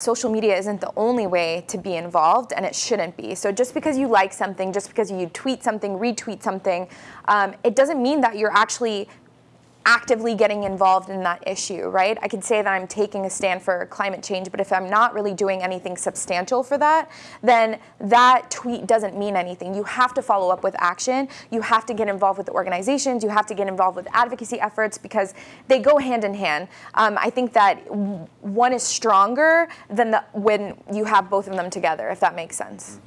social media isn't the only way to be involved and it shouldn't be. So just because you like something, just because you tweet something, retweet something, um, it doesn't mean that you're actually actively getting involved in that issue, right? I can say that I'm taking a stand for climate change, but if I'm not really doing anything substantial for that, then that tweet doesn't mean anything. You have to follow up with action. You have to get involved with the organizations. You have to get involved with advocacy efforts because they go hand in hand. Um, I think that one is stronger than the, when you have both of them together, if that makes sense.